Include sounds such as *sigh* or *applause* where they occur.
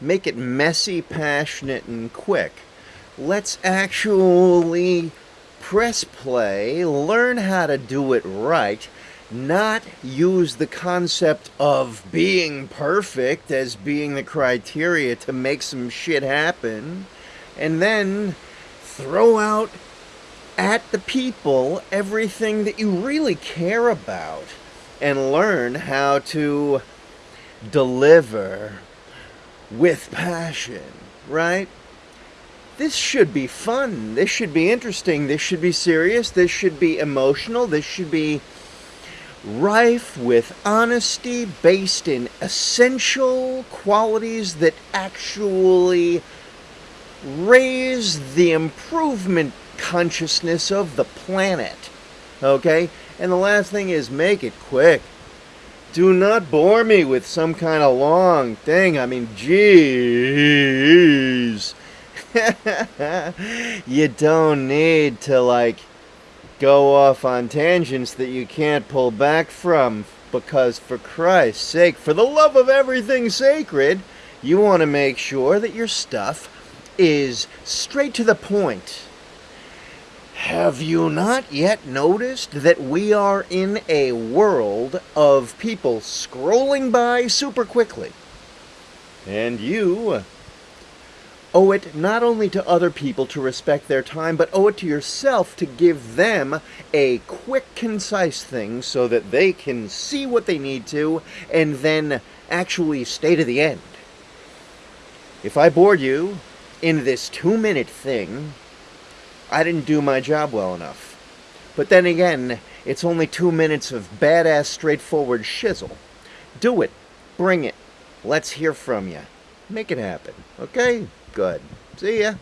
make it messy, passionate, and quick. Let's actually press play, learn how to do it right, not use the concept of being perfect as being the criteria to make some shit happen, and then throw out at the people everything that you really care about and learn how to deliver with passion, right? This should be fun. This should be interesting. This should be serious. This should be emotional. This should be rife with honesty based in essential qualities that actually raise the improvement consciousness of the planet. Okay? And the last thing is make it quick. Do not bore me with some kind of long thing. I mean, jeez. *laughs* you don't need to, like, go off on tangents that you can't pull back from. Because, for Christ's sake, for the love of everything sacred, you want to make sure that your stuff is straight to the point have you not yet noticed that we are in a world of people scrolling by super quickly? And you owe it not only to other people to respect their time, but owe it to yourself to give them a quick, concise thing so that they can see what they need to and then actually stay to the end. If I bored you in this two minute thing, I didn't do my job well enough. But then again, it's only two minutes of badass straightforward shizzle. Do it. Bring it. Let's hear from you. Make it happen. Okay? Good. See ya.